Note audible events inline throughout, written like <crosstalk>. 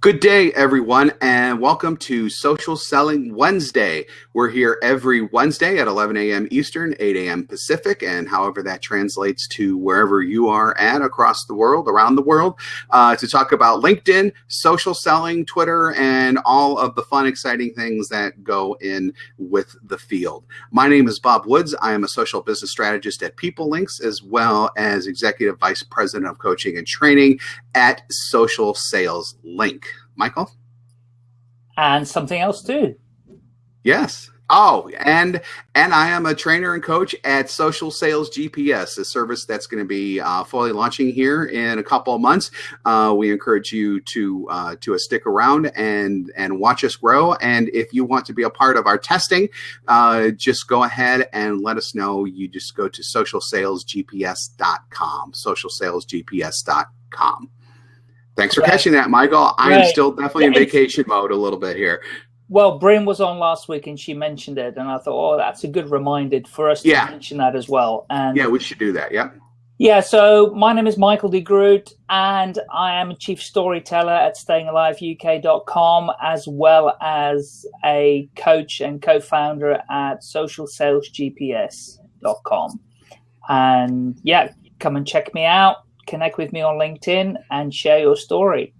Good day, everyone, and welcome to Social Selling Wednesday. We're here every Wednesday at 11 a.m. Eastern, 8 a.m. Pacific, and however that translates to wherever you are at across the world, around the world, uh, to talk about LinkedIn, social selling, Twitter, and all of the fun, exciting things that go in with the field. My name is Bob Woods. I am a social business strategist at PeopleLinks, as well as Executive Vice President of Coaching and Training at Social Sales Link. Michael? And something else too. Yes. Oh, and and I am a trainer and coach at Social Sales GPS, a service that's going to be uh, fully launching here in a couple of months. Uh, we encourage you to uh, to uh, stick around and and watch us grow. And if you want to be a part of our testing, uh, just go ahead and let us know. You just go to socialsalesgps.com. Socialsalesgps.com. Thanks for right. catching that, Michael. I am still definitely yeah, in vacation mode a little bit here. Well, Brynne was on last week and she mentioned it, and I thought, oh, that's a good reminder for us to yeah. mention that as well. And yeah, we should do that. Yeah. Yeah, so my name is Michael de Groot, and I am a chief storyteller at stayingaliveuk.com, as well as a coach and co-founder at socialsalesgps.com. And yeah, come and check me out connect with me on LinkedIn and share your story.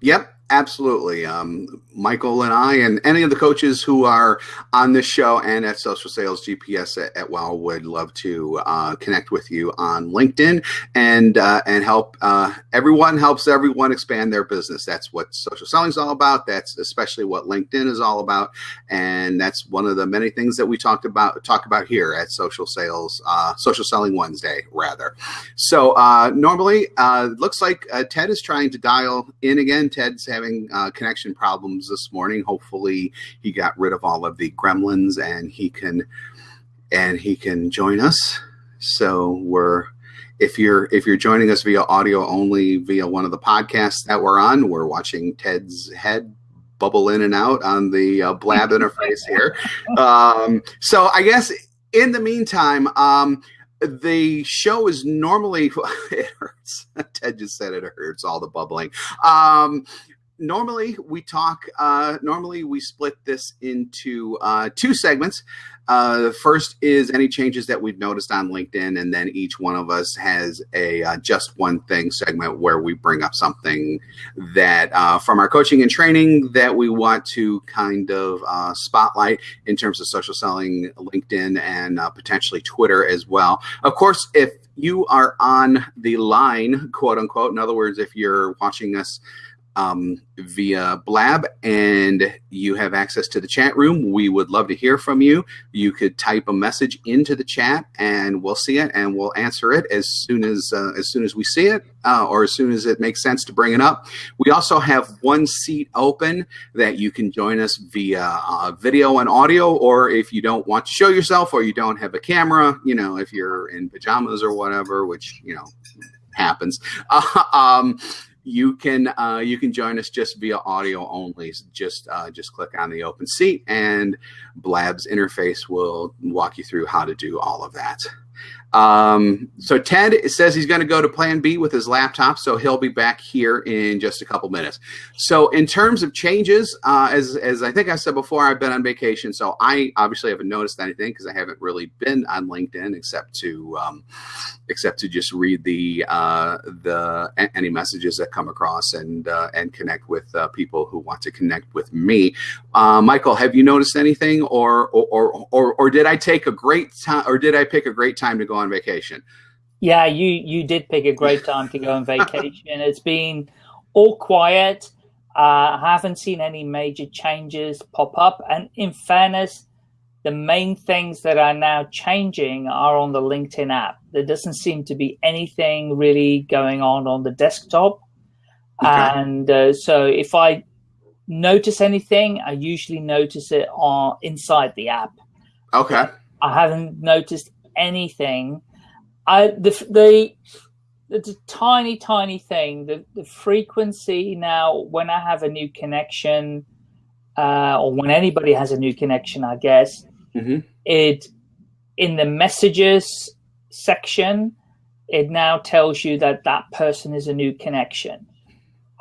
Yep. Absolutely. Um, Michael and I and any of the coaches who are on this show and at Social Sales GPS at, at WOW would love to uh, connect with you on LinkedIn and uh, and help uh, everyone helps everyone expand their business. That's what social selling is all about. That's especially what LinkedIn is all about, and that's one of the many things that we talked about talk about here at Social Sales uh, Social Selling Wednesday rather. So uh, normally, uh, looks like Ted is trying to dial in again. Ted's having connection problems this morning. Hopefully, he got rid of all of the gremlins and he can and he can join us. So we're if you're if you're joining us via audio only via one of the podcasts that we're on, we're watching Ted's head bubble in and out on the uh, blab <laughs> interface here. Um, so I guess in the meantime, um, the show is normally <laughs> it hurts. <laughs> Ted just said it hurts all the bubbling. Um, normally we talk uh, normally we split this into uh, two segments. Uh, the first is any changes that we've noticed on linkedin and then each one of us has a uh, just one thing segment where we bring up something that uh, from our coaching and training that we want to kind of uh, spotlight in terms of social selling linkedin and potentially twitter as well. Of course if you are on the line quote unquote in other words if you're watching us um, via Blab and you have access to the chat room, we would love to hear from you. You could type a message into the chat and we'll see it and we'll answer it as soon as uh, as soon as we see it uh, or as soon as it makes sense to bring it up. We also have one seat open that you can join us via uh, video and audio or if you don't want to show yourself or you don't have a camera, you know, if you're in pajamas or whatever, which, you know, happens. <laughs> um, you can uh, you can join us just via audio only. Just uh, just click on the open seat, and Blab's interface will walk you through how to do all of that. Um, so Ted says he's going to go to plan B with his laptop, so he'll be back here in just a couple minutes. So in terms of changes, uh, as, as I think I said before, I've been on vacation, so I obviously haven't noticed anything because I haven't really been on LinkedIn except to um, except to just read the uh, the any messages that come across and uh, and connect with uh, people who want to connect with me. Uh, Michael, have you noticed anything, or or, or or or did I take a great time, or did I pick a great time to go on on vacation. Yeah, you you did pick a great <laughs> time to go on vacation. it's been all quiet. Uh, I haven't seen any major changes pop up. And in fairness, the main things that are now changing are on the LinkedIn app. There doesn't seem to be anything really going on on the desktop. Okay. And uh, so if I notice anything, I usually notice it on inside the app. Okay. I haven't noticed anything. I the the it's a tiny tiny thing. The the frequency now when I have a new connection, uh, or when anybody has a new connection, I guess mm-hmm. it in the messages section, it now tells you that that person is a new connection.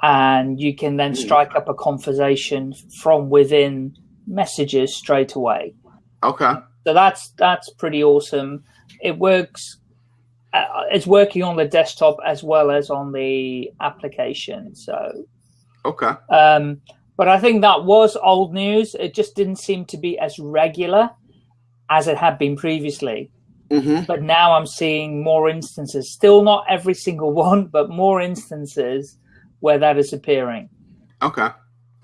and you can then strike up a conversation from within messages straight away. Okay. So that's that's pretty awesome. It works. Uh, it's working on the desktop as well as on the application. So okay. Um, but I think that was old news. It just didn't seem to be as regular as it had been previously. Mm-hmm. But now I'm seeing more instances. Still not every single <laughs> one, but more instances where that is appearing. Okay.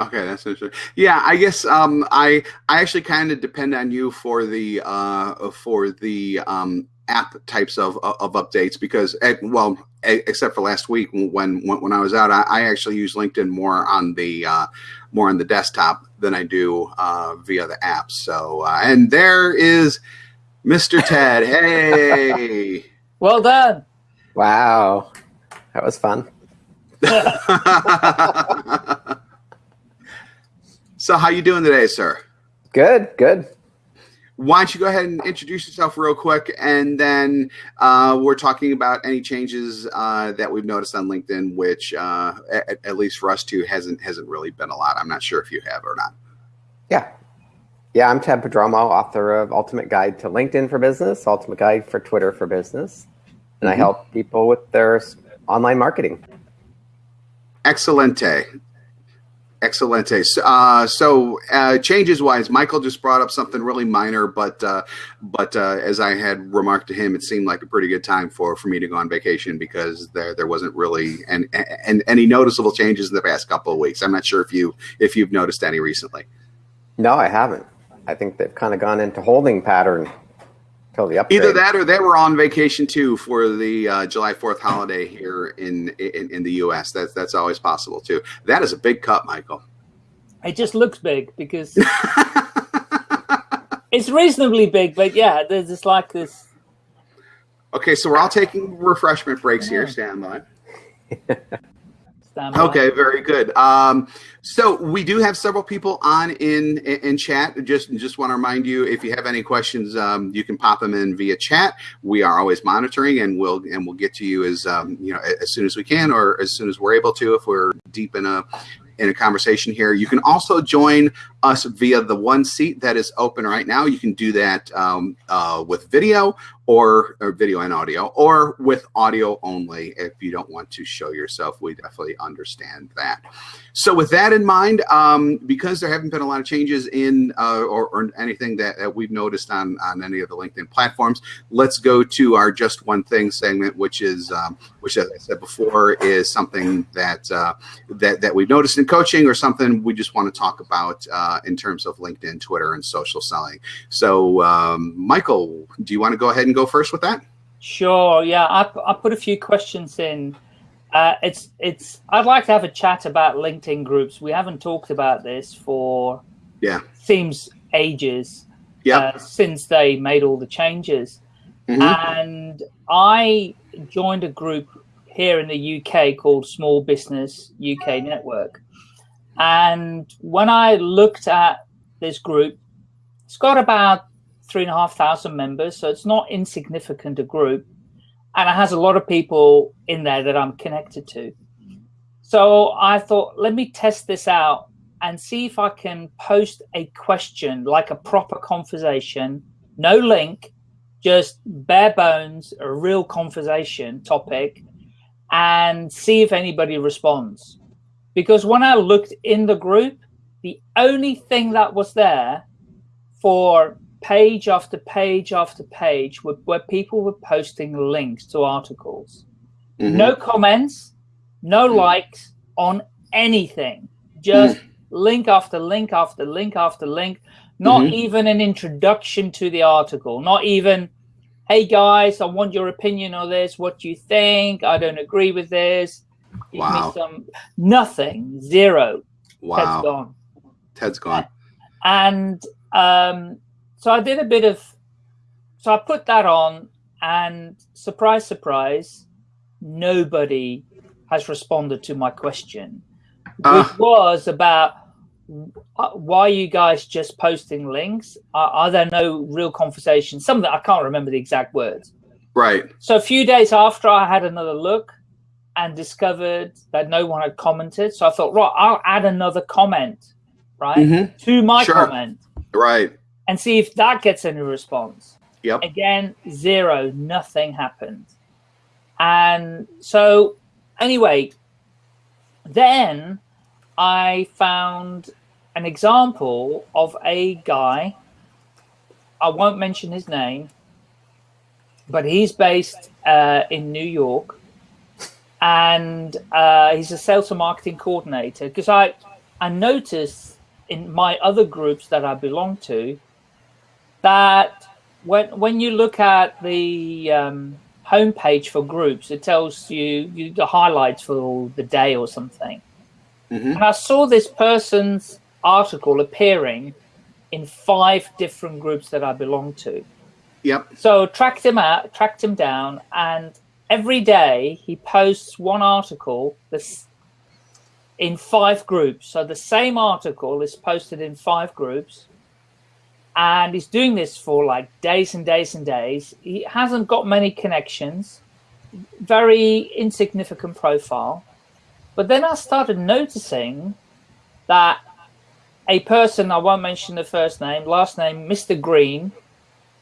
Okay, that's interesting. Yeah, I guess um, I I actually kind of depend on you for the uh, for the um, app types of of updates because at, well, except for last week when when, when I was out, I, I, actually use LinkedIn more on the uh, more on the desktop than I do uh, via the app. So uh, and there is Mr. <laughs> Ted. Hey, well done. Wow, that was fun. <laughs> <laughs> so how you doing today, sir? Good, good. Why don't you go ahead and introduce yourself real quick, and then uh, we're talking about any changes uh, that we've noticed on LinkedIn, which uh, at, at, least for us two hasn't hasn't really been a lot. I'm not sure if you have or not. Yeah, yeah. I'm Ted Prodromou, author of Ultimate Guide to LinkedIn for Business, Ultimate Guide for Twitter for Business, and mm-hmm. I help people with their online marketing. Excelente. Excelente. Uh, so uh, changes wise, Michael just brought up something really minor, but uh, but uh, as I had remarked to him, it seemed like a pretty good time for, for me to go on vacation because there there wasn't really and and any noticeable changes in the past couple of weeks. I'm not sure if you if you've noticed any recently. No, I haven't. I think they've kind of gone into holding pattern. Either that or they were on vacation too for the uh, July 4th holiday here in, in, in the U.S. That's that's always possible too. That is a big cut, Michael. It just looks big because <laughs> it's reasonably big, but yeah, there's just like this. Okay, so we're all taking refreshment breaks yeah. here. Stand by. <laughs> Okay, very good. Um, so we do have several people on in in chat. Just just want to remind you, if you have any questions, um, you can pop them in via chat. We are always monitoring, and we'll and we'll get to you as um, you know as soon as we can, or as soon as we're able to, if we're deep in a in a conversation here. You can also join us via the one seat that is open right now. You can do that um, uh, with video or, or, video and audio or with audio only if you don't want to show yourself. We definitely understand that. So with that in mind, um, because there haven't been a lot of changes in uh, or, or, anything that, that, we've noticed on, on any of the LinkedIn platforms, let's go to our just one thing segment, which is um, which, as I said before, is something that uh, that that we've noticed in coaching or something we just want to talk about uh, in terms of LinkedIn, Twitter, and social selling. So, um, Michael, do you want to go ahead and go first with that? Sure. Yeah, I, I put a few questions in uh, it's it's. I'd like to have a chat about LinkedIn groups. We haven't talked about this for yeah seems ages. Yeah. Uh, since they made all the changes, mm-hmm. and I joined a group here in the UK called Small Business UK Network, and when I looked at this group, it's got about three and a half thousand members, so it's not insignificant a group and it has a lot of people in there that I'm connected to. So I thought, let me test this out and see if I can post a question, like a proper conversation, no link, just bare bones, a real conversation topic, and see if anybody responds. Because when I looked in the group, the only thing that was there for page after page after page where, where people were posting links to articles. Mm-hmm. No comments, no mm-hmm. likes on anything. Just mm-hmm. link after link after link after link. Not mm-hmm. even an introduction to the article. Not even, hey guys, I want your opinion on this. What do you think? I don't agree with this. Give wow. me some nothing. Zero. Wow. Ted's gone. Ted's gone. And um, so I did a bit of, so I put that on, and surprise, surprise, nobody has responded to my question, uh. which was about uh, why are you guys just posting links? Are, are there no real conversations? Some that I can't remember the exact words. Right. So a few days after I had another look, and discovered that no one had commented. So I thought, right, I'll add another comment, right, Mhm. to my Sure. comment Right. And see if that gets any response. Yep. Again, zero, nothing happened. And so, anyway, then I found an example of a guy. I won't mention his name, but he's based uh, in New York, and uh, he's a sales and marketing coordinator. Because I, I noticed in my other groups that I belong to that when when you look at the um, homepage for groups, it tells you, you the highlights for the day or something. Mhm. And I saw this person's article appearing in five different groups that I belong to. Yep. So tracked him out, tracked him down, and every day he posts one article that's in five groups. So the same article is posted in five groups, and he's doing this for like days and days and days. He hasn't got many connections, very insignificant profile. But then I started noticing that a person, I won't mention the first name, last name, Mr. Green,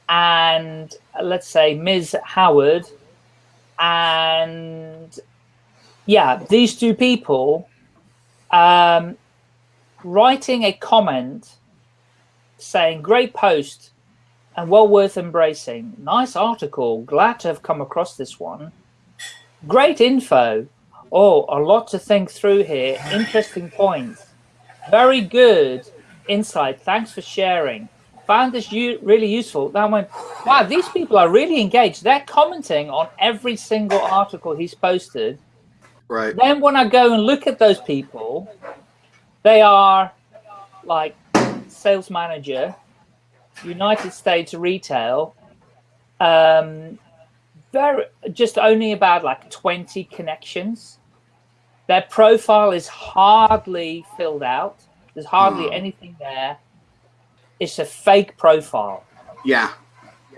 and let's say Ms. Howard, and yeah, these two people um, writing a comment saying, Great post and well worth embracing. Nice article. Glad to have come across this one. Great info. Oh, a lot to think through here. Interesting points. Very good insight. Thanks for sharing. Found this really useful. Then I went, wow, these people are really engaged. They're commenting on every single article he's posted. Right. Then when I go and look at those people, they are like sales manager, United States retail, um, very just only about like 20 connections. Their profile is hardly filled out. There's hardly Hmm. anything there. It's a fake profile Yeah.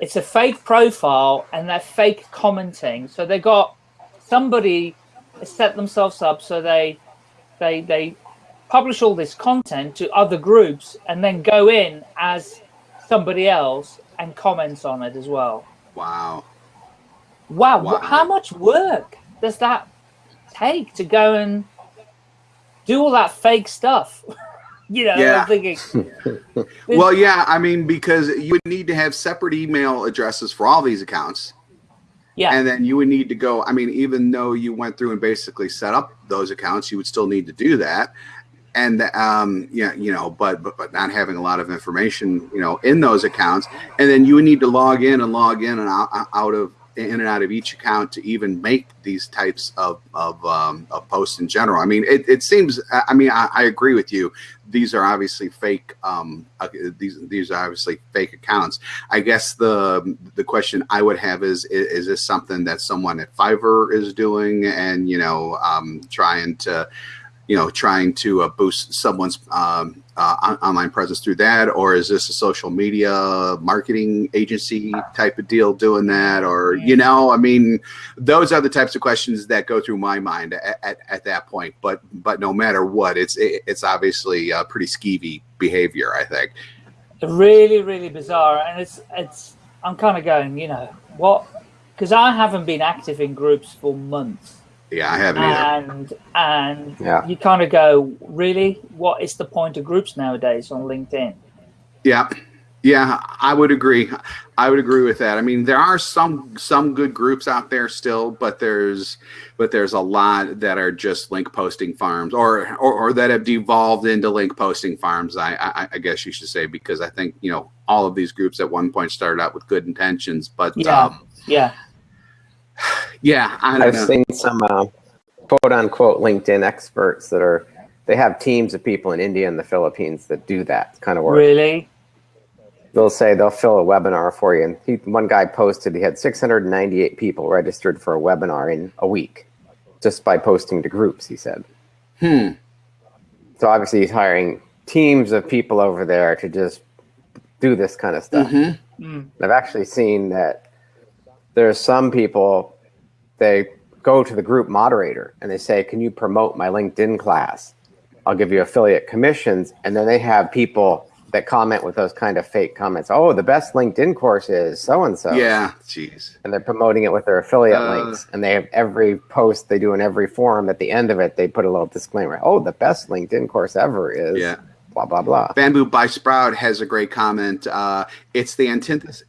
it's a fake profile and they're fake commenting. So they got somebody set themselves up so they they they publish all this content to other groups and then go in as somebody else and comments on it as well. Wow. Wow, Wow. how much work does that take to go and do all that fake stuff? <laughs> you know, Yeah. I'm thinking, <laughs> Well, yeah. I mean, because you would need to have separate email addresses for all these accounts. yeah, And then you would need to go. I mean, even though you went through and basically set up those accounts, you would still need to do that. And um, yeah, you know, but, but but not having a lot of information, you know, in those accounts, and then you would need to log in and log in and out, out of in and out of each account to even make these types of of, um, of posts in general. I mean, it, it seems. I mean, I, I agree with you. These are obviously fake. Um, uh, these these are obviously fake accounts. I guess the the question I would have is is, is this something that someone at Fiverr is doing and you know um, trying to you know trying to uh, boost someone's um, uh, online presence through that? Or is this a social media marketing agency type of deal doing that? Or you know I mean those are the types of questions that go through my mind at, at, at that point. But but no matter what it's it, it's obviously uh, pretty skeevy behavior I think. Really really bizarre. And it's it's i'm kind of going you know what? Because i haven't been active in groups for months yeah I haven't either. and and Yeah. you kind of go really what is the point of groups nowadays on linkedin Yeah, yeah, I would agree. I would agree with that. I mean, there are some some good groups out there still, but there's but there's a lot that are just link posting farms, or or, or that have devolved into link posting farms. I, I I guess you should say because I think you know all of these groups at one point started out with good intentions, but Yeah. um, yeah yeah, I don't I've know. seen some uh, quote unquote LinkedIn experts that are they have teams of people in India and the Philippines that do that kind of work. really They'll say they'll fill a webinar for you. And he, one guy posted he had 698 people registered for a webinar in a week just by posting to groups, he said. Hmm. So obviously he's hiring teams of people over there to just do this kind of stuff. Mhm. Mm. I've actually seen that there's some people they go to the group moderator and they say, "Can you promote my LinkedIn class? I'll give you affiliate commissions." And then they have people that comment with those kind of fake comments. Oh, the best LinkedIn course is so and so. Yeah, jeez. And they're promoting it with their affiliate Uh. links. And they have every post they do in every forum. At the end of it, they put a little disclaimer. Oh, the best LinkedIn course ever is Yeah. blah blah blah. Bamboo by Sprout has a great comment. Uh, it's the antithesis.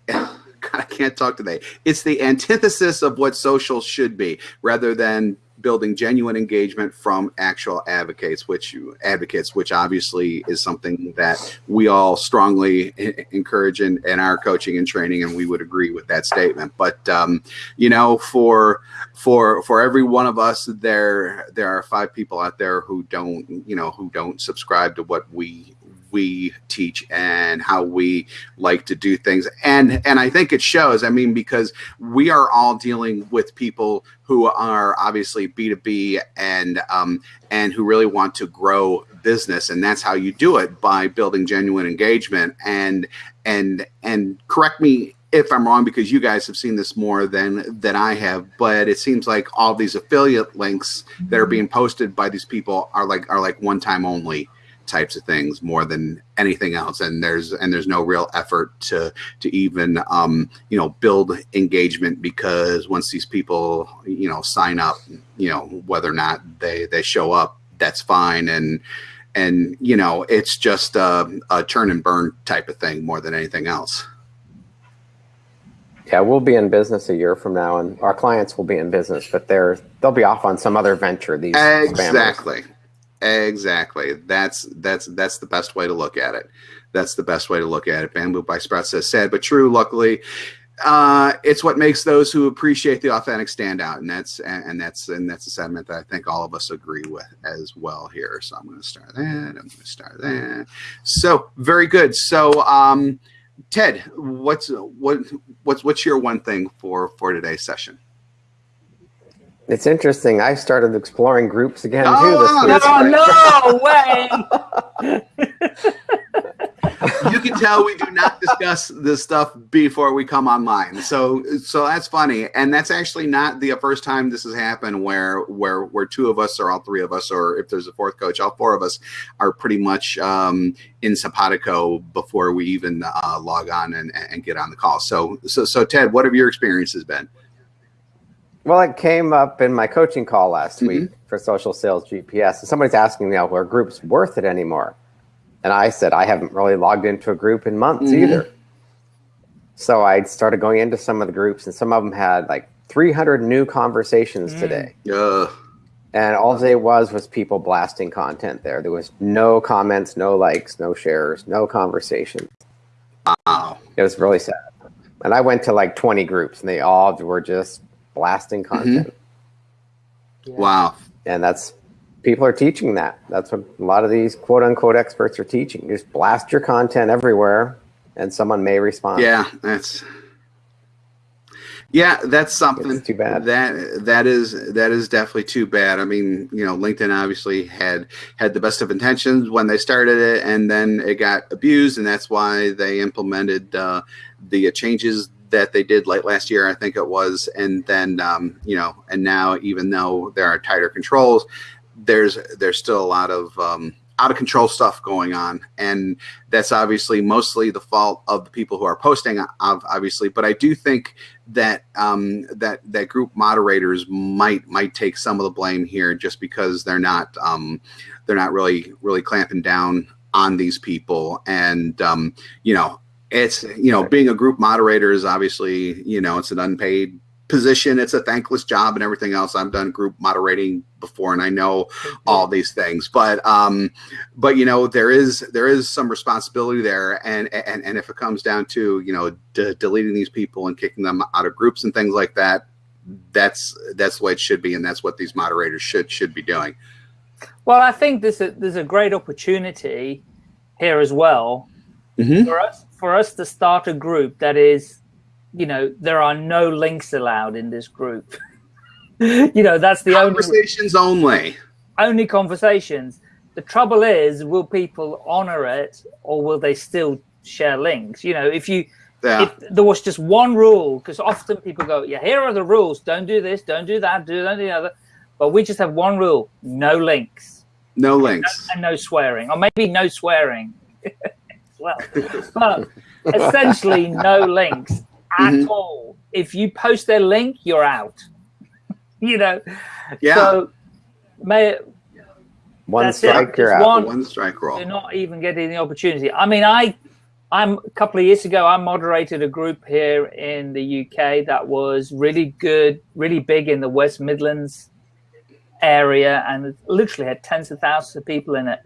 <laughs> I can't talk today. It's the antithesis of what social should be, rather than building genuine engagement from actual advocates, which advocates, which obviously is something that we all strongly <laughs> encourage in, in our coaching and training, and we would agree with that statement. But um, you know, for for for every one of us, there there are five people out there who don't, you know, who don't subscribe to what we we teach and how we like to do things. And and i think it shows i mean because we are all dealing with people who are obviously b2b and um and who really want to grow business and that's how you do it by building genuine engagement. And and and correct me if I'm wrong because you guys have seen this more than than I have, but it seems like all these affiliate links that are being posted by these people are like are like one time only types of things more than anything else and there's and there's no real effort to to even um you know build engagement because once these people you know sign up you know whether or not they they show up that's fine and and you know it's just a, a turn and burn type of thing more than anything else Yeah, we'll be in business a year from now, and our clients will be in business, but they're they'll be off on some other venture. These spammers. Exactly. That's that's that's the best way to look at it. That's the best way to look at it. Bamboo by sprout says sad but true luckily uh, it's what makes those who appreciate the authentic stand out and that's and that's and that's a sentiment that i think all of us agree with as well here. So i'm going to start that i'm going to start that. So very good. So um ted what's what what's what's your one thing for for today's session It's interesting. I started exploring groups again Oh, too this week. no, right. no way. you can tell we do not discuss this stuff before we come online. So so that's funny. And that's actually not the first time this has happened where where where two of us or all three of us or if there's a fourth coach, all four of us are pretty much um, in Simpatico before we even uh, log on and, and get on the call. So so so Ted, what have your experiences been? Well, it came up in my coaching call last Mhm. week for Social Sales GPS, and somebody's asking me, "Now, are groups worth it anymore?" And I said, "I haven't really logged into a group in months Mhm. either." So I started going into some of the groups, and some of them had like 300 new conversations Mm. today, Uh, and all they was was people blasting content there. There was no comments, no likes, no shares, no conversation. wow. It was really sad. And I went to like 20 groups, and they all were just blasting content. Wow. and that's people are teaching that that's what a lot of these quote unquote experts are teaching just blast your content everywhere and someone may respond Yeah, that's yeah, that's something. It's too bad. That that is that is definitely too bad. I mean, you know, LinkedIn obviously had had the best of intentions when they started it, and then it got abused, and that's why they implemented uh, the changes that they did late last year, I think it was, and then um, you know, and now even though there are tighter controls, there's there's still a lot of um, out of control stuff going on, and that's obviously mostly the fault of the people who are posting, obviously. But I do think that um, that that group moderators might might take some of the blame here, just because they're not um, they're not really really clamping down on these people, and um, you know, it's you know, being a group moderator is obviously you know it's an unpaid position. It's a thankless job and everything else. I've done group moderating before and i know all these things. But um but you know there is there is some responsibility there. And and and if it comes down to you know de- deleting these people and kicking them out of groups and things like that that's that's the way it should be and that's what these moderators should should be doing. Well, I think there's a there's a great opportunity here as well Mhm. for us for us to start a group that is, you know, there are no links allowed in this group. <laughs> you know, that's the only conversations only only conversations. The trouble is, will people honor it or will they still share links? You know, if you Yeah. If there was just one rule, because often people go, yeah, here are the rules. Don't do this, don't do that, do that, the other. But we just have one rule, no links. No links. And no swearing, or maybe no swearing <laughs> well. But essentially no links at Mhm. all. If you post their link, you're out. <laughs> you know? Yeah. So may, One strike, you're out. one- One strike roll. you're not even getting the opportunity. I mean, I, I'm a couple of years ago, I moderated a group here in the UK that was really good, really big in the West Midlands area, and literally had tens of thousands of people in it.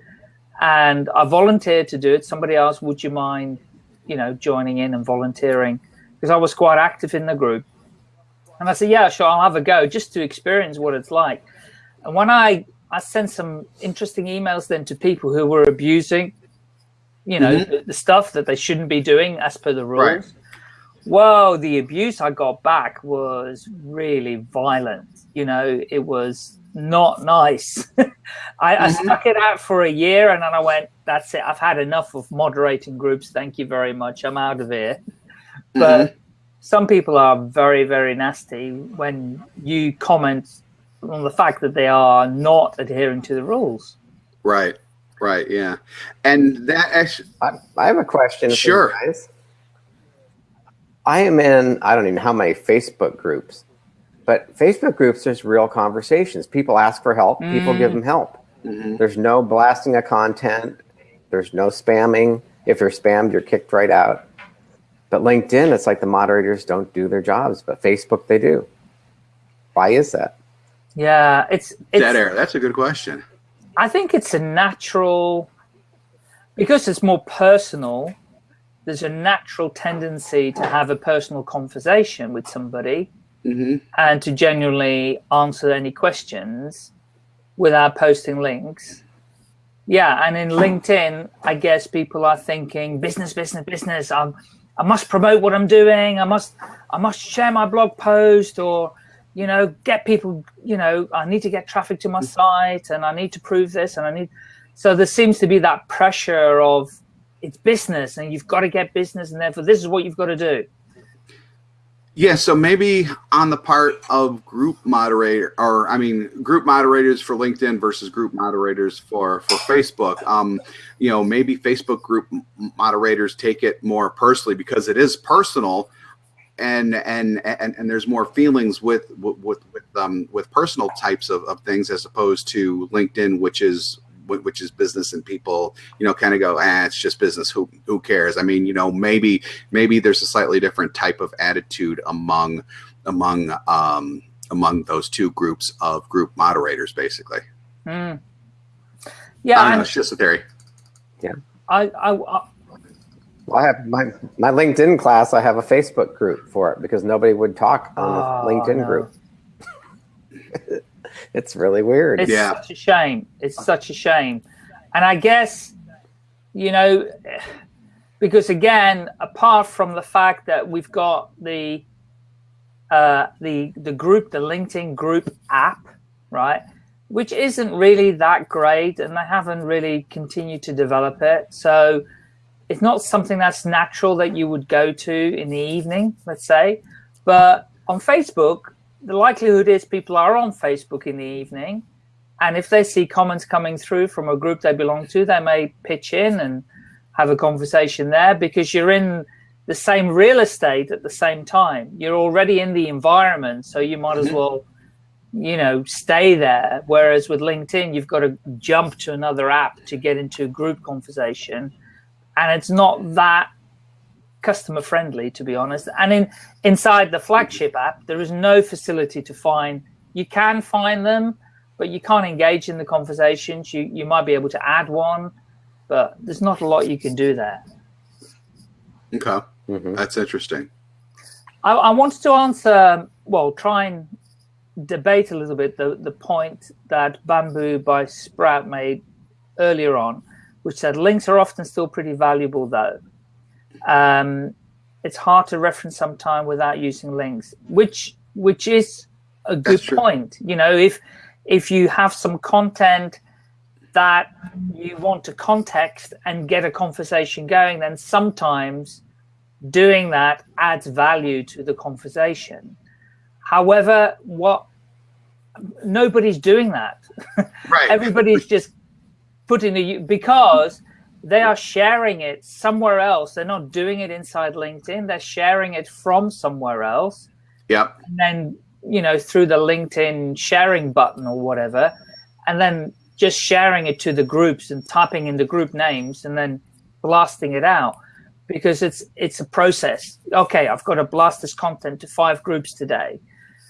And I volunteered to do it. Somebody asked, "Would you mind, you know, joining in and volunteering?" Because I was quite active in the group. And I said, "Yeah, sure, I'll have a go, just to experience what it's like." And when I I sent some interesting emails then to people who were abusing, you know, Mhm. the, the stuff that they shouldn't be doing as per the rules. Right. Well, the abuse I got back was really violent. You know, it was not nice. <laughs> I, I Mhm. stuck it out for a year and then I went, that's it. I've had enough of moderating groups. Thank you very much. I'm out of here. But some people are very, very nasty when you comment on the fact that they are not adhering to the rules. Right. Right. Yeah. And that actually, I, I have a question. for you Sure. guys. I am in, I don't even know how many Facebook groups, but Facebook groups, there's real conversations. People ask for help, people give Mm. them help. Mhm. There's no blasting of content, there's no spamming. If you're spammed, you're kicked right out. But LinkedIn, it's like the moderators don't do their jobs, but Facebook, they do. Why is that? Yeah, it's, it's dead air. That's a good question. I think it's a natural because it's more personal. There's a natural tendency to have a personal conversation with somebody hmm and to genuinely answer any questions without posting links. Yeah, and in LinkedIn, I guess people are thinking business, business, business. I'm, I must promote what I'm doing. I must, I must share my blog post, or you know, get people. You know, I need to get traffic to my site, and I need to prove this, and I need. So there seems to be that pressure of it's business, and you've got to get business, and therefore this is what you've got to do. Yeah, so maybe on the part of group moderator, or I mean, group moderators for LinkedIn versus group moderators for for Facebook. Um, you know, maybe Facebook group moderators take it more personally because it is personal, and and and, and there's more feelings with with with um, with personal types of, of things as opposed to LinkedIn, which is which is business and people you know kind of go ah it's just business. Who who cares? I mean you know maybe maybe there's a slightly different type of attitude among among um among those two groups of group moderators basically. I Yeah, don't know it's just a theory. I, I, I Well, I have my, my LinkedIn class, I have a Facebook group for it because nobody would talk on Oh, the LinkedIn no. group. <laughs> <laughs> it's really weird. It's Yeah. such a shame. It's such a shame. And I guess, you know, <sighs> because again, apart from the fact that we've got the uh, the the group, the LinkedIn group app, right, which isn't really that great, and they haven't really continued to develop it. So it's not something that's natural that you would go to in the evening, let's say. But on Facebook, the likelihood is people are on Facebook in the evening. And if they see comments coming through from a group they belong to, they may pitch in and have a conversation there because you're in the same real estate at the same time. You're already in the environment, so you might as Mhm. well, you know, stay there. Whereas with LinkedIn, you've got to jump to another app to get into a group conversation. And it's not that customer friendly to be honest. And in inside the flagship app there is no facility to find. You can find them but you can't engage in the conversations. You you might be able to add one but there's not a lot you can do there. Okay. Mhm. that's interesting. I, I wanted to answer well try and debate a little bit the, the point that bamboo by sprout made earlier on which said links are often still pretty valuable though um, it's hard to reference sometime without using links, which which is a good point. You know, if if you have some content that you want to context and get a conversation going, then sometimes doing that adds value to the conversation. However, what nobody's doing that. <laughs> Right. Everybody's just putting the because they are sharing it somewhere else. They're not doing it inside LinkedIn. They're sharing it from somewhere else. Yeah. And then, you know, through the LinkedIn sharing button or whatever, and then just sharing it to the groups and typing in the group names and then blasting it out because it's it's a process. Okay, I've got to blast this content to five groups today.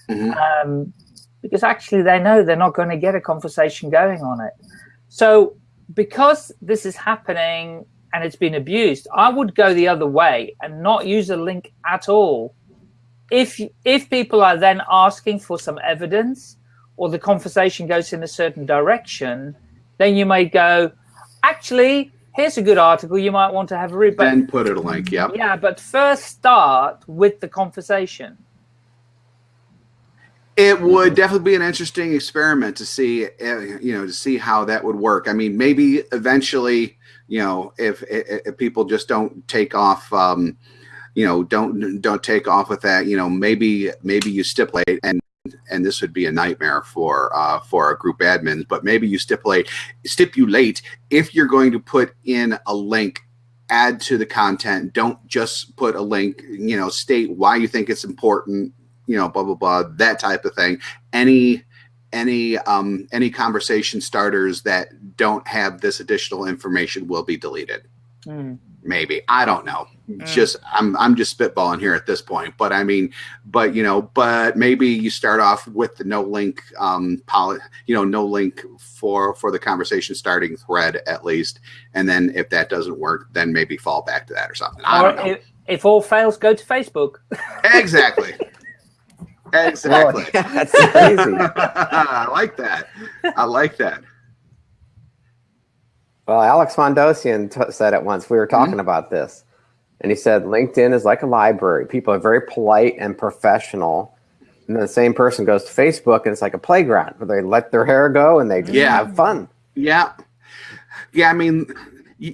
Mm -hmm. um, because actually they know they're not going to get a conversation going on it. So because this is happening and it's been abused, I would go the other way and not use a link at all. If, if people are then asking for some evidence or the conversation goes in a certain direction, then you may go, actually, here's a good article you might want to have a read. Then put it a link, yeah. Yeah, but first start with the conversation. It would definitely be an interesting experiment to see, eh, you know, to see how that would work. I mean, maybe eventually, you know, if, if people just don't take off, um, you know, don't don't take off with that, you know, maybe maybe you stipulate and and this would be a nightmare for uh, for our group admins, but maybe you stipulate stipulate if you're going to put in a link add to the content don't just put a link you know state why you think it's important you know, blah blah blah, that type of thing. Any any um, any conversation starters that don't have this additional information will be deleted. Mm. Maybe I don't know. Mm. Just I'm I'm just spitballing here at this point, but I mean, but you know, but maybe you start off with the no link, um, poly, you know, no link for for the conversation starting thread at least, and then if that doesn't work, then maybe fall back to that or something. I don't know. If, if all fails, go to Facebook. <laughs> exactly. Exactly. <laughs> that's crazy. <laughs> I like that. I like that. Well, Alex Mandossian said it once. We were talking mm -hmm. about this, and he said LinkedIn is like a library. People are very polite and professional, and then the same person goes to Facebook, and it's like a playground where they let their hair go and they just yeah. have fun. Yeah, yeah. I mean,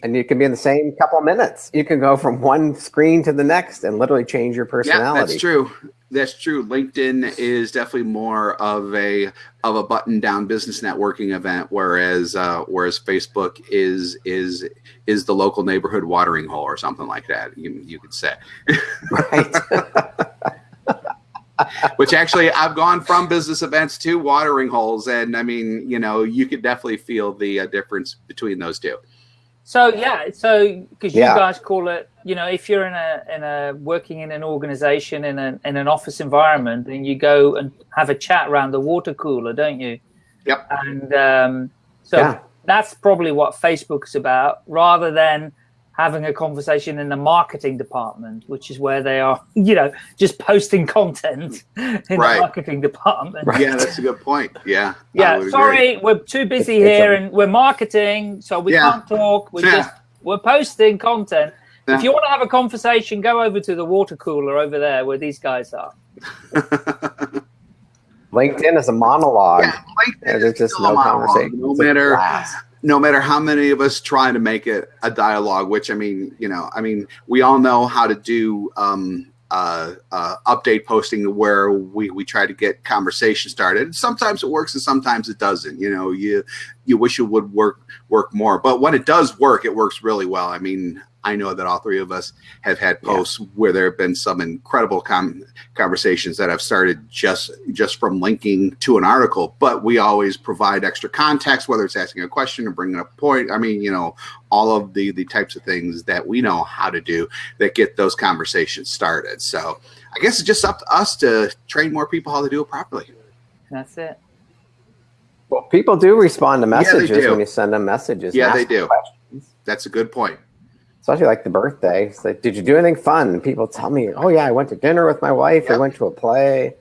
and you can be in the same couple minutes. You can go from one screen to the next and literally change your personality. Yeah, that's true. That's true. LinkedIn is definitely more of a of a button down business networking event, whereas uh, whereas Facebook is is is the local neighborhood watering hole or something like that. You you could say. Right. <laughs> Which actually, I've gone from business events to watering holes, and I mean, you know, you could definitely feel the uh, difference between those two. So yeah, so because you yeah. guys call it, you know, if you're in a in a working in an organization in an in an office environment, then you go and have a chat around the water cooler, don't you? Yep. And um, so yeah. that's probably what Facebook's about, rather than having a conversation in the marketing department, which is where they are, <laughs> you know, just posting content in right. the marketing department. Right. Yeah, that's a good point. Yeah. Yeah. Sorry, agree. we're too busy here and we're marketing, so we yeah. can't talk. We're yeah. just we're posting content. Yeah. If you want to have a conversation, go over to the water cooler over there where these guys are. <laughs> LinkedIn is a monologue. Yeah, There's just no conversation. No matter no matter how many of us try to make it a dialogue, which I mean, you know, I mean, we all know how to do um, uh, uh, update posting where we, we try to get conversation started. Sometimes it works and sometimes it doesn't. You know, you you wish it would work work more, but when it does work, it works really well. I mean, I know that all three of us have had posts yeah. where there have been some incredible com conversations that have started just just from linking to an article, but we always provide extra context, whether it's asking a question or bringing up a point. I mean, you know, all of the the types of things that we know how to do that get those conversations started. So I guess it's just up to us to train more people how to do it properly. That's it. Well, people do respond to messages yeah, when you send them messages. Yeah, they do. Questions. That's a good point especially like the birthday. It's like, did you do anything fun? And people tell me, oh yeah, I went to dinner with my wife. Yep. I went to a play.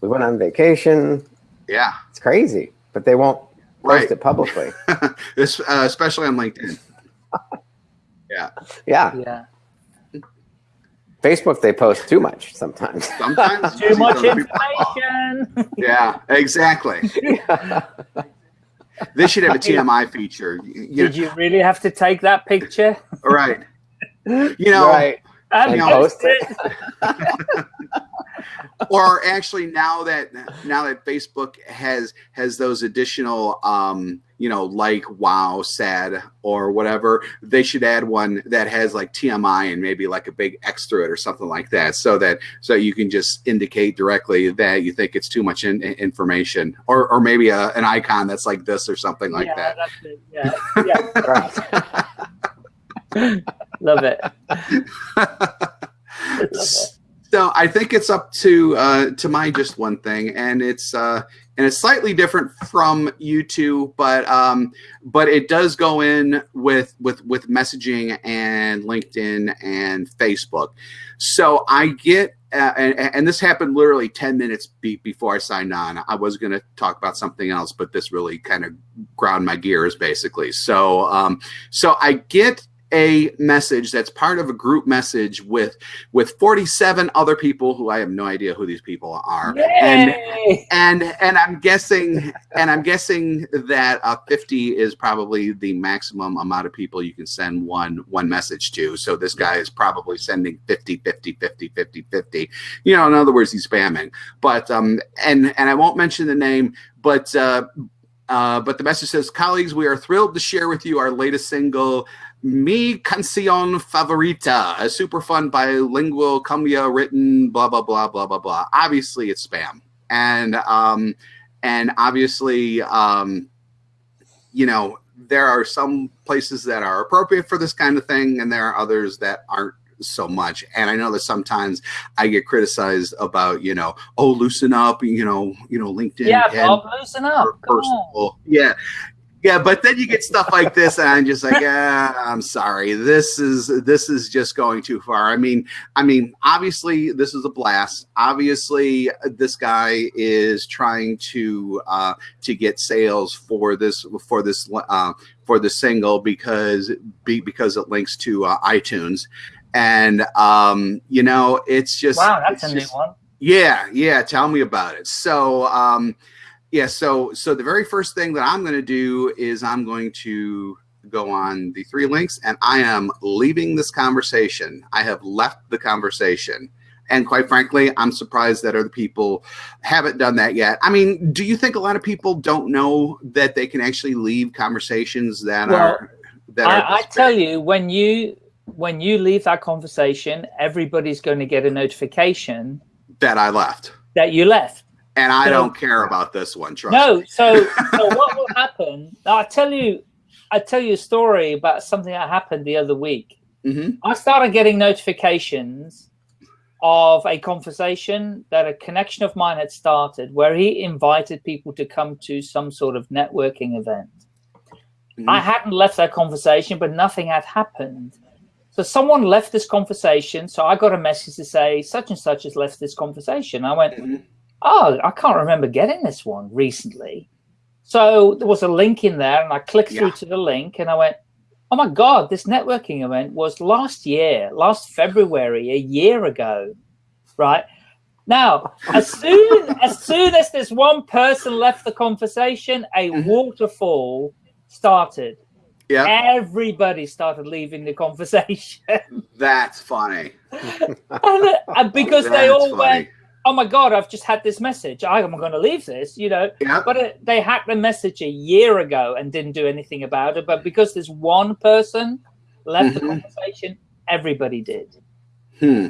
We went on vacation. Yeah, it's crazy, but they won't post it publicly, <laughs> uh, especially on LinkedIn. <laughs> yeah. Yeah. Yeah. Facebook, they post too much sometimes. Sometimes too much information. yeah, exactly. Yeah. <laughs> They should have a TMI feature. You Did you really have to take that picture? right. You know, right. And And post post it. <laughs> <laughs> or actually now that now that Facebook has has those additional um you know like wow sad or whatever they should add one that has like TMI and maybe like a big X through it or something like that so that so you can just indicate directly that you think it's too much in, in- information or or maybe a, an icon that's like this or something like yeah, that That's it. Yeah, yeah. Right. <laughs> Love it. <laughs> Love it. So I think it's up to uh, to my just one thing, and it's uh, and it's slightly different from you two, but um, but it does go in with with with messaging and LinkedIn and Facebook. So I get. Uh, and, and this happened literally 10 minutes be, before I signed on. I was going to talk about something else, but this really kind of ground my gears basically. So, um, so I get a message that's part of a group message with with 47 other people who I have no idea who these people are. And Yay! and and I'm guessing and I'm guessing that uh, 50 is probably the maximum amount of people you can send one one message to. So this guy is probably sending 50 50 50 50 50. You know, in other words, he's spamming. But um and and I won't mention the name, but uh uh, but the message says, colleagues, we are thrilled to share with you our latest single, Mi Canción Favorita, a super fun bilingual cumbia written, blah, blah, blah, blah, blah, blah. Obviously, it's spam. And, um, and obviously, um, you know, there are some places that are appropriate for this kind of thing, and there are others that aren't so much. And I know that sometimes I get criticized about, you know, oh, loosen up, you know, you know, LinkedIn. Yeah, Bob, loosen up. Personal. Yeah. Yeah, but then you get stuff like this, and I'm just like, yeah, I'm sorry. This is this is just going too far. I mean, I mean, obviously this is a blast. Obviously, this guy is trying to uh, to get sales for this for this uh, for the single because be, because it links to uh, iTunes, and um, you know, it's just Wow, that's a new one. yeah, yeah. Tell me about it. So, um, yeah. So, so the very first thing that I'm going to do is I'm going to go on the three links, and I am leaving this conversation. I have left the conversation, and quite frankly, I'm surprised that other people haven't done that yet. I mean, do you think a lot of people don't know that they can actually leave conversations that Well, are that are? I, I tell you, when you when you leave that conversation, everybody's going to get a notification that I left, that you left. And I So- don't care about this one. Trust No, me. so so <laughs> what will happen? I tell you, I tell you a story about something that happened the other week. hmm I started getting notifications of a conversation that a connection of mine had started where he invited people to come to some sort of networking event. Mhm. I hadn't left that conversation, but nothing had happened. So someone left this conversation. So I got a message to say such and such has left this conversation. I went, Mhm. Oh, I can't remember getting this one recently. So there was a link in there, and I clicked through Yeah. to the link, and I went, oh my god, this networking event was last year, last February, a year ago, right? Now, as <laughs> soon as soon as this one person left the conversation, a Mhm. waterfall started. Yeah. Everybody started leaving the conversation, That's funny. <laughs> and, and because they all funny. went, "Oh my god, I've just had this message. I'm going to leave this," you know. Yeah. But it, they hacked the message a year ago and didn't do anything about it. But because there's one person left the Mhm. conversation, everybody did. Hmm.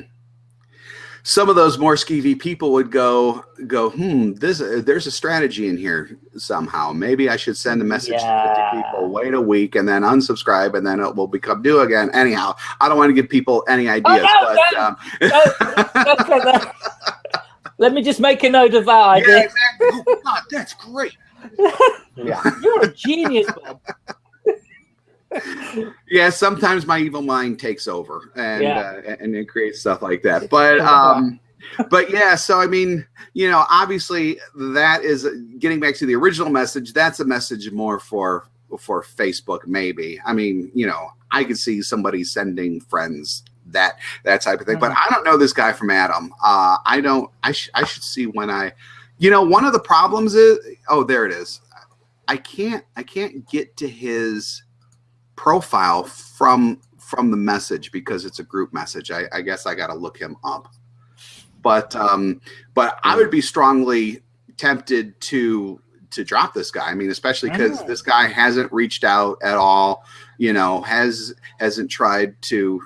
Some of those more skeevy people would go go. Hmm. This uh, there's a strategy in here somehow. Maybe I should send a message to 50 people, wait a week, and then unsubscribe, and then it will become due again. Anyhow, I don't want to give people any ideas, no, but no. um, That's what that- Let me just make a note of that yeah, idea. exactly. Oh, God, that's great. <laughs> Yeah. You're a genius, Bob. yeah sometimes my evil mind takes over and Yeah. uh, and it creates stuff like that but um <laughs> but yeah so i mean you know obviously that is getting back to the original message that's a message more for for facebook maybe i mean you know i could see somebody sending friends that that type of thing but i don't know this guy from adam uh i don't i, sh- I should see when i you know one of the problems is oh there it is i can't i can't get to his profile from from the message because it's a group message. I, I guess I got to look him up. But um, but I would be strongly tempted to to drop this guy. I mean, especially because this guy hasn't reached out at all. You know, has hasn't tried to,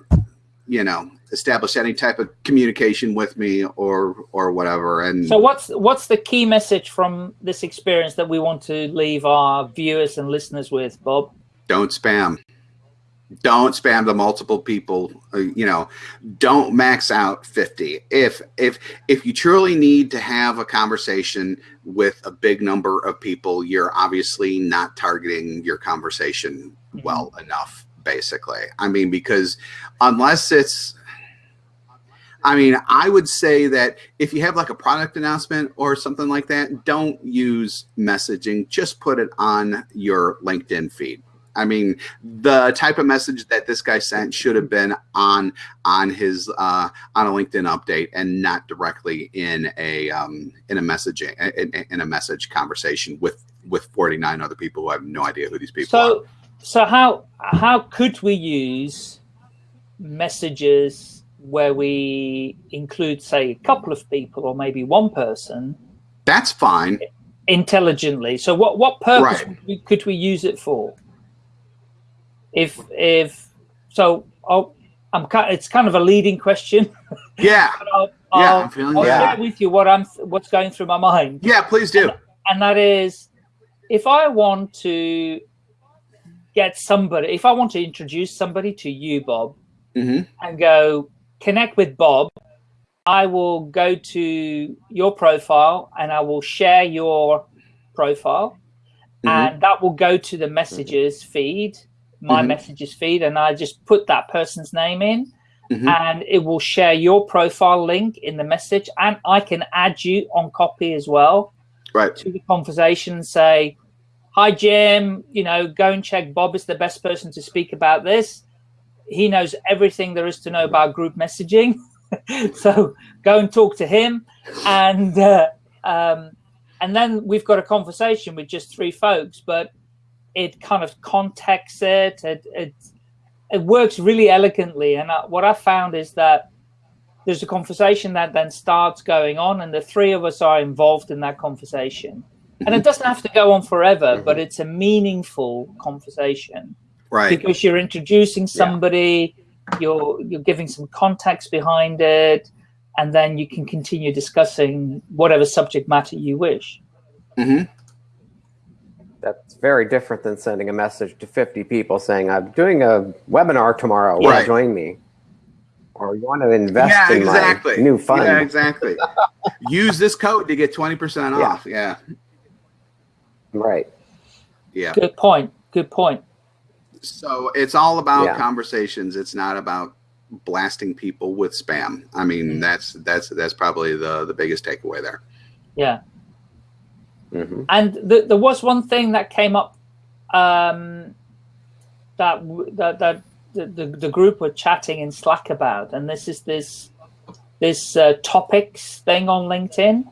you know, establish any type of communication with me or or whatever. And so, what's what's the key message from this experience that we want to leave our viewers and listeners with, Bob? Don't spam don't spam the multiple people uh, you know don't max out 50 if if if you truly need to have a conversation with a big number of people you're obviously not targeting your conversation mm-hmm. well enough basically i mean because unless it's I mean, I would say that if you have like a product announcement or something like that, don't use messaging. Just put it on your LinkedIn feed. I mean, the type of message that this guy sent should have been on on his uh, on a LinkedIn update and not directly in a um, in a messaging in, in, a message conversation with with 49 other people who have no idea who these people so, are. So how how could we use messages where we include say a couple of people or maybe one person? That's fine. Intelligently. So what what purpose right. could we use it for? if if so I'll, I'm kind it's kind of a leading question. Yeah. <laughs> I'll, yeah, I'll, I'm feeling I'll yeah. share with you what I'm what's going through my mind. Yeah, please do. And, and that is if I want to get somebody, if I want to introduce somebody to you, Bob, mm -hmm. and go connect with Bob, I will go to your profile and I will share your profile, mm -hmm. and that will go to the messages feed my mm -hmm. messages feed and I just put that person's name in mm -hmm. and it will share your profile link in the message and I can add you on copy as well right to the conversation and say hi Jim you know go and check Bob is the best person to speak about this he knows everything there is to know about group messaging <laughs> so go and talk to him and uh, um, and then we've got a conversation with just three folks but it kind of contexts it. It it, it works really elegantly. And I, what I found is that there's a conversation that then starts going on, and the three of us are involved in that conversation. And it doesn't have to go on forever, but it's a meaningful conversation. Right. Because you're introducing somebody, yeah. you're you're giving some context behind it, and then you can continue discussing whatever subject matter you wish. Mm -hmm that's very different than sending a message to 50 people saying, I'm doing a webinar tomorrow. Will right. join me? Or you want to invest yeah, in exactly. my new fund. Yeah, exactly. Use this code to get 20% yeah. off. Yeah. Right. Yeah. Good point. Good point. So it's all about yeah. conversations. It's not about blasting people with spam. I mean, mm. that's that's that's probably the the biggest takeaway there. Yeah. Mm -hmm. And the, there was one thing that came up um, that that, that the, the, the, group were chatting in Slack about, and this is this this uh, topics thing on LinkedIn.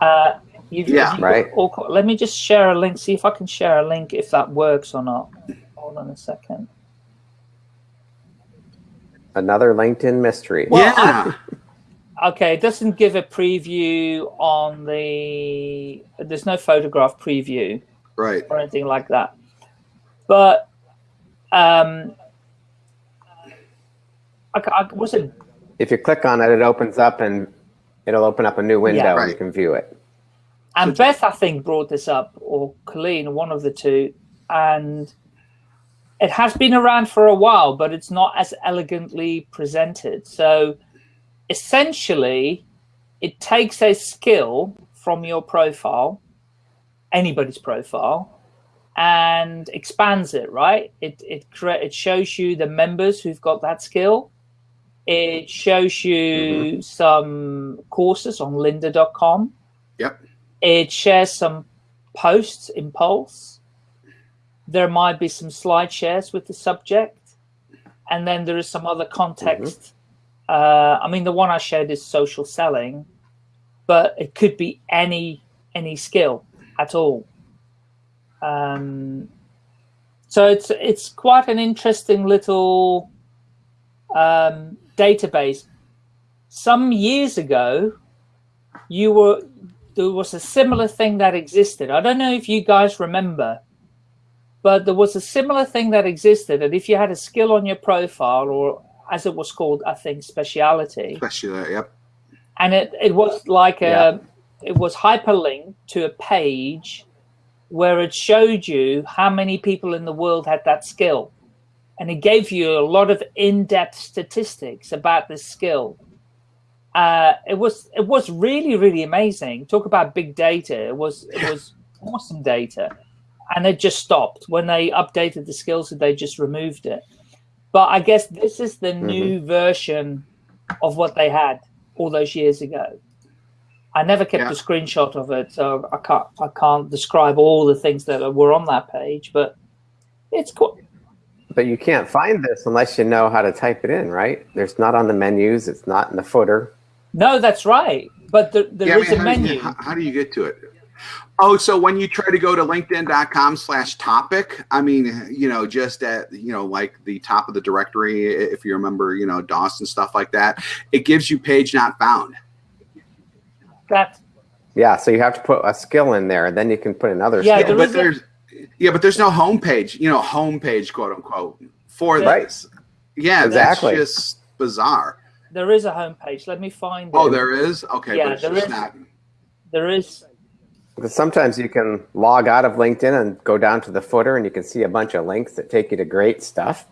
Uh, you've, yeah, you've right. All, let me just share a link. See if I can share a link if that works or not. Hold on a second. Another LinkedIn mystery. Well, yeah. I, Okay, it doesn't give a preview on the, there's no photograph preview. Right. Or anything like that. But, um, I, I, was it? If you click on it, it opens up and it'll open up a new window yeah, right. and you can view it. And Beth, I think, brought this up, or Colleen, one of the two, and it has been around for a while, but it's not as elegantly presented. So essentially, it takes a skill from your profile, anybody's profile, and expands it, right? It, it, it shows you the members who've got that skill. It shows you mm -hmm. some courses on lynda.com. Yep. It shares some posts in Pulse. There might be some slide shares with the subject. And then there is some other context mm -hmm uh, I mean, the one I shared is social selling, but it could be any any skill at all. Um, So it's it's quite an interesting little um, database. Some years ago, you were there was a similar thing that existed. I don't know if you guys remember, but there was a similar thing that existed. And if you had a skill on your profile, or as it was called, I think, speciality. Speciality, yep. And it, it was like a, it was hyperlinked to a page where it showed you how many people in the world had that skill. And it gave you a lot of in-depth statistics about this skill. Uh, it was it was really really amazing. Talk about big data. It was it was awesome data, and it just stopped when they updated the skills. They just removed it. But I guess this is the mm -hmm. new version of what they had all those years ago. I never kept yeah. a screenshot of it, so I can't I can't describe all the things that were on that page. But it's cool. But you can't find this unless you know how to type it in, right? There's not on the menus. It's not in the footer. No, that's right. But there, there yeah, is I mean, a how menu. Do you, how, how, do you get to it? Oh, so when you try to go to linkedin.com slash topic, I mean, you know, just at, you know, like the top of the directory, if you remember, you know, DOS and stuff like that, it gives you page not found. That. Yeah, so you have to put a skill in there, and then you can put another yeah, skill. but there's, yeah, but there's no homepage, you know, homepage, quote unquote, for right. this. Yeah, exactly. that's just bizarre. There is a homepage. Let me find oh, it. Oh, there is? Okay, yeah, there is, not... There is. Because sometimes you can log out of LinkedIn and go down to the footer and you can see a bunch of links that take you to great stuff.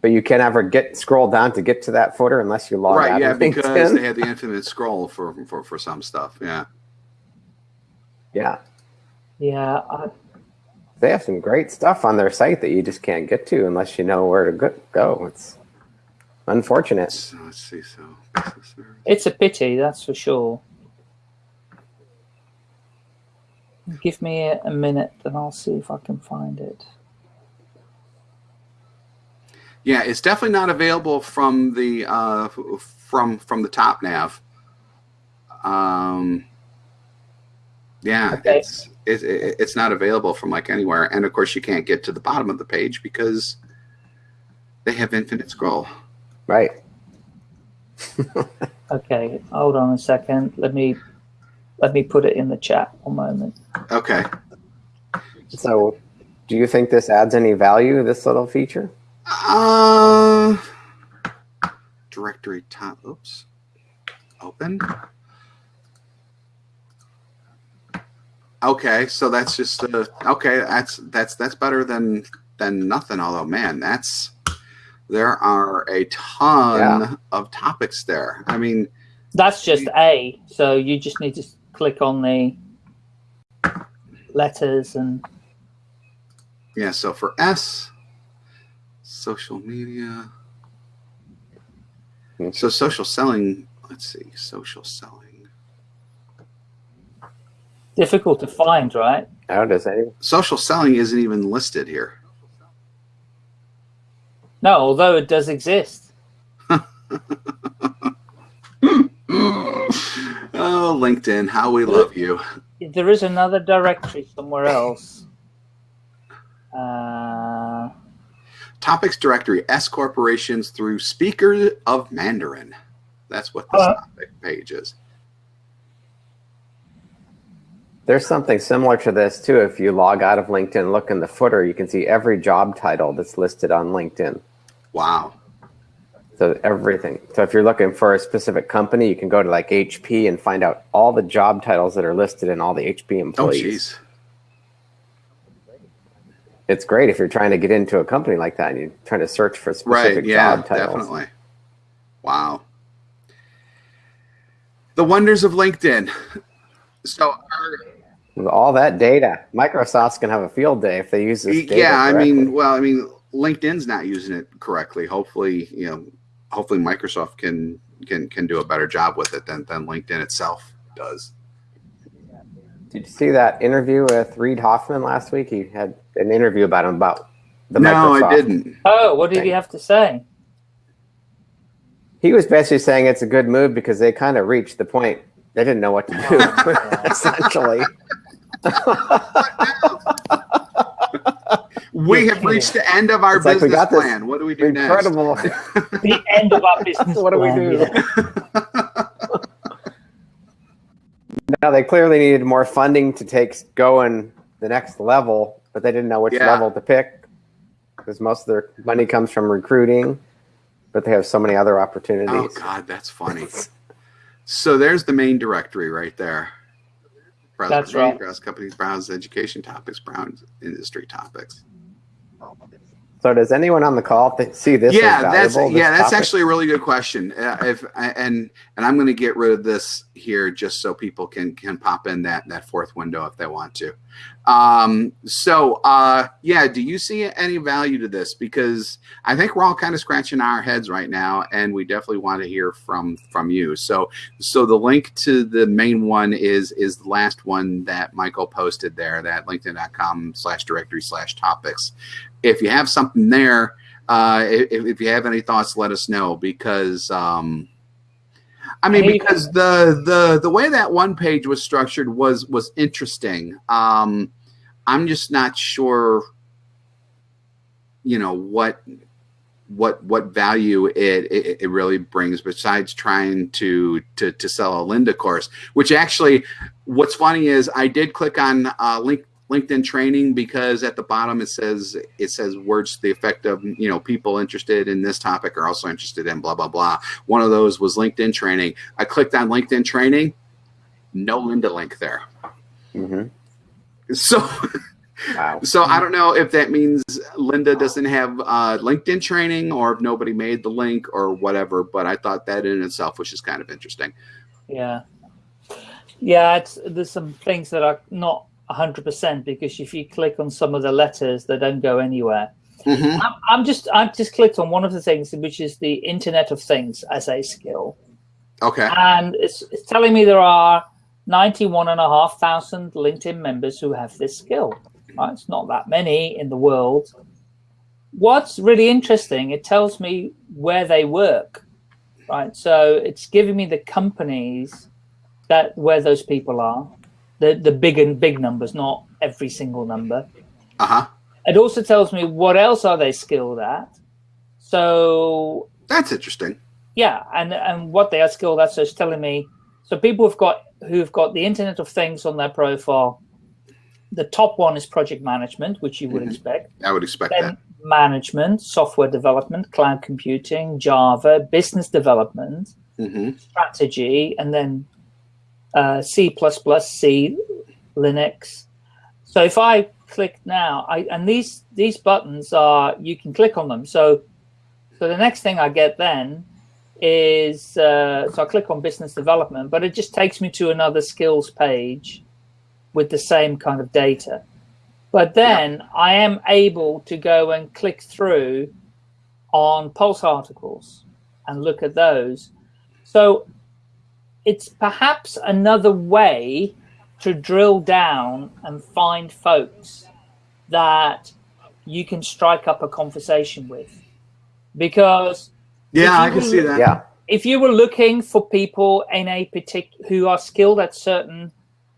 But you can't ever get scroll down to get to that footer unless you log right, out yeah, of LinkedIn. Right, yeah, because they have the infinite scroll for, for, for some stuff. Yeah. Yeah. Yeah. I... They have some great stuff on their site that you just can't get to unless you know where to go. It's Unfortunate. So, let's see. So it's a pity, that's for sure. Give me a, minute, and I'll see if I can find it. Yeah, it's definitely not available from the uh, from from the top nav. Um, yeah, okay. it's it, it, it's not available from like anywhere, and of course you can't get to the bottom of the page because they have infinite scroll. Right. <laughs> okay, hold on a second. Let me let me put it in the chat one moment. Okay. So, do you think this adds any value? This little feature? Uh, directory top. Oops. Open. Okay, so that's just uh, okay. That's that's that's better than than nothing. Although, man, that's there are a ton yeah. of topics there. I mean, that's just A. So you just need to click on the letters and. Yeah. So for S, social media. Hmm. So social selling. Let's see, social selling. Difficult to find, right? How does any social selling isn't even listed here. No, although it does exist. <laughs> oh, LinkedIn, how we love you. There is another directory somewhere else. Uh, Topics directory, S corporations through Speaker of Mandarin. That's what this uh, topic page is. There's something similar to this too. If you log out of LinkedIn, look in the footer, you can see every job title that's listed on LinkedIn. Wow. So everything. So if you're looking for a specific company, you can go to like HP and find out all the job titles that are listed in all the HP oh, employees. Oh, jeez. It's great if you're trying to get into a company like that and you're trying to search for specific right, yeah, job titles. Definitely. Wow. The wonders of LinkedIn. So uh, With all that data, Microsoft's gonna have a field day if they use this. yeah, I mean, well, I mean, LinkedIn's not using it correctly. Hopefully, you know, hopefully Microsoft can can can do a better job with it than than LinkedIn itself does. Did you see that interview with Reid Hoffman last week? He had an interview about him about the no, Microsoft I didn't. Oh, what did thing. he have to say? He was basically saying it's a good move because they kind of reached the point they didn't know what to do, <laughs> essentially. We have reached the end of our It's business got this plan. What do we do Incredible. <laughs> the end of our business. <laughs> what do we do? yeah. <laughs> Now they clearly needed more funding to take going the next level, but they didn't know which Yeah. level to pick because most of their money comes from recruiting, but they have so many other opportunities. Oh God, that's funny. So there's the main directory right there. Browse That's company, right. Browse companies, browse education topics, browse industry topics. So does anyone on the call see this? yeah, that's this yeah, that's topic? actually a really good question. Uh, if and and I'm going to get rid of this here just so people can can pop in that that fourth window if they want to. Um, so uh, yeah, do you see any value to this? Because I think we're all kind of scratching our heads right now, and we definitely want to hear from from you. So so the link to the main one is is the last one that Michael posted there, that LinkedIn.com slash directory slash topics. If you have something there uh, if, if you have any thoughts, let us know because um, I mean because the the the way that one page was structured was was interesting. Um, I'm just not sure, you know what what what value it, it it really brings besides trying to to to sell a Lynda course. Which actually, what's funny is I did click on uh, link LinkedIn training because at the bottom it says it says words to the effect of you know people interested in this topic are also interested in blah blah blah. One of those was LinkedIn training. I clicked on LinkedIn training, no Lynda link there. Mhm. So Wow. so I don't know if that means Lynda doesn't have uh, LinkedIn training or if nobody made the link or whatever. But I thought that in itself was just kind of interesting. Yeah. Yeah, it's, there's some things that are not 100% because if you click on some of the letters, they don't go anywhere. Mhm. I'm, I'm just I've just clicked on one of the things, which is the Internet of Things as a skill, Okay. and it's, it's telling me there are 91,500 LinkedIn members who have this skill. Right? It's not that many in the world. What's really interesting, it tells me where they work. Right, so it's giving me the companies that where those people are, the the big and big numbers, not every single number. Uh huh. It also tells me what else are they skilled at. So That's interesting. yeah, and and what they are skilled at. So it's telling me. So people who've got who've got the Internet of Things on their profile. The top one is project management, which you would Mhm. expect. I would expect Then that. management, software development, cloud computing, Java, business development, hmm strategy, and then uh, C++, C, Linux. So if I click now, I and these these buttons are you can click on them. So so the next thing I get then is uh, so I click on business development, but it just takes me to another skills page with the same kind of data. But then I am able to go and click through on Pulse articles and look at those. So it's perhaps another way to drill down and find folks that you can strike up a conversation with. Because Yeah, I can will- see that. Yeah. if you were looking for people in a particular who are skilled at certain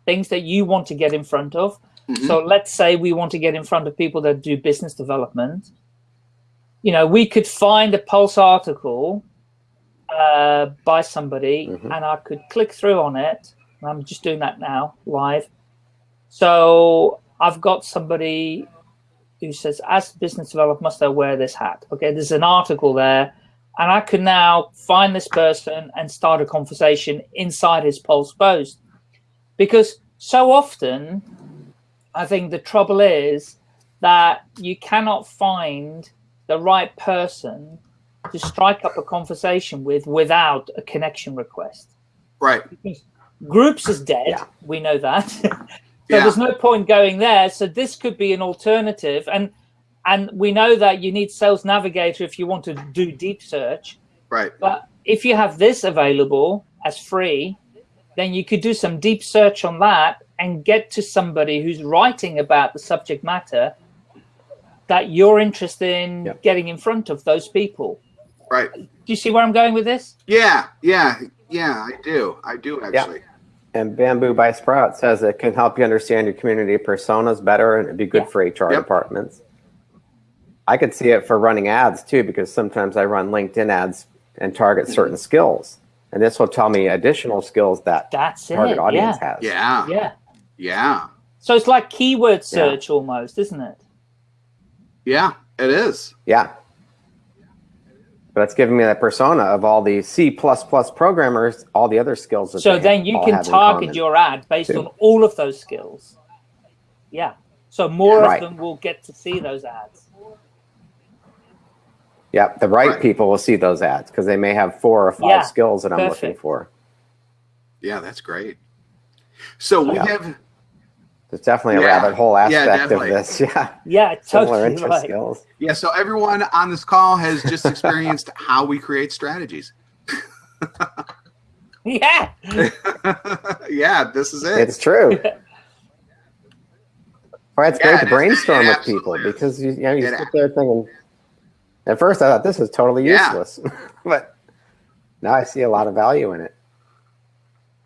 things that you want to get in front of, Mhm. so let's say we want to get in front of people that do business development. You know, we could find a Pulse article uh, by somebody, Mhm. and I could click through on it. I'm just doing that now live. So I've got somebody who says, "As business developer, must I wear this hat?" Okay, there's an article there, and I can now find this person and start a conversation inside his Pulse post, because so often I think the trouble is that you cannot find the right person to strike up a conversation with without a connection request. Right. Groups is dead. Yeah. We know that. <laughs> so Yeah. there's no point going there. So this could be an alternative. And and we know that you need Sales Navigator if you want to do deep search. Right. But if you have this available as free, then you could do some deep search on that and get to somebody who's writing about the subject matter that you're interested in Yep. getting in front of those people. Right. Do you see where I'm going with this? Yeah. Yeah. Yeah. I do. I do actually. Yeah. And Bambu by Sprout says it can help you understand your community personas better and it'd be good Yeah. for HR Yep. departments. I could see it for running ads too, because sometimes I run LinkedIn ads and target mm-hmm. certain skills. And this will tell me additional skills that That's target it. audience Yeah. has. Yeah. Yeah. Yeah. So it's like keyword search almost, isn't it? Yeah. It is. Yeah. But it's giving me that persona of all the C programmers, all the other skills. That So they then you can target your ad based too. on all of those skills. Yeah. So more Right. of them will get to see those ads. Yep, the right, Right. people will see those ads because they may have four or five Yeah, skills that I'm looking for. Yeah, that's great. So we Yeah. have There's definitely a Yeah. rabbit hole Yeah, aspect of this. <laughs> Yeah, Yeah, similar totally interest right. skills. yeah, so everyone on this call has just experienced <laughs> how we create strategies. <laughs> Yeah. yeah, this is it. It's true. Well, it's Yeah, great it to brainstorm It with people is. because you, you know you It sit there thinking. At first, I thought this was totally Yeah. useless, but now I see a lot of value in it.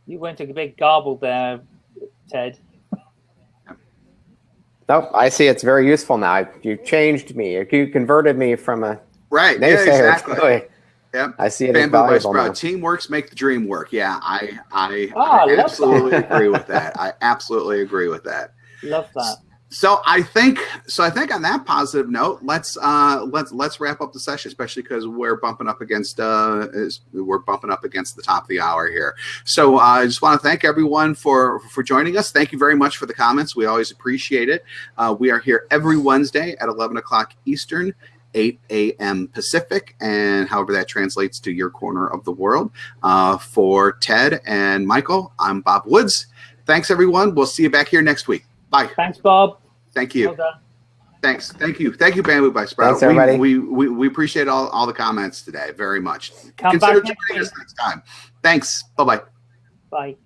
You went to a bit garbled there, Ted. Nope, I see it's very useful now. You changed me. You converted me from a right. Yeah, exactly. <laughs> to. Yep. I see it as Bambu by valuable now. Teamworks make the dream work. Yeah, I I, Oh, I I absolutely agree with that. I absolutely agree with that. <laughs> Love that. So I think so. I think on that positive note, let's uh, let's let's wrap up the session, especially because we're bumping up against uh, we're bumping up against the top of the hour here. So uh, I just want to thank everyone for for joining us. Thank you very much for the comments. We always appreciate it. Uh, we are here every Wednesday at eleven o'clock Eastern. 8 a.m. Pacific, and however that translates to your corner of the world. Uh, for Ted and Michael, I'm Bob Woods. Thanks, everyone. We'll see you back here next week. Bye. Thanks, Bob. Thank you. Well. Thanks. Thank you. Thank you, Bambu by Sprout. Thanks, everybody. We, we, we, we appreciate all, all the comments today very much. Come Consider back joining week. us next time. Thanks. Bye bye. Bye.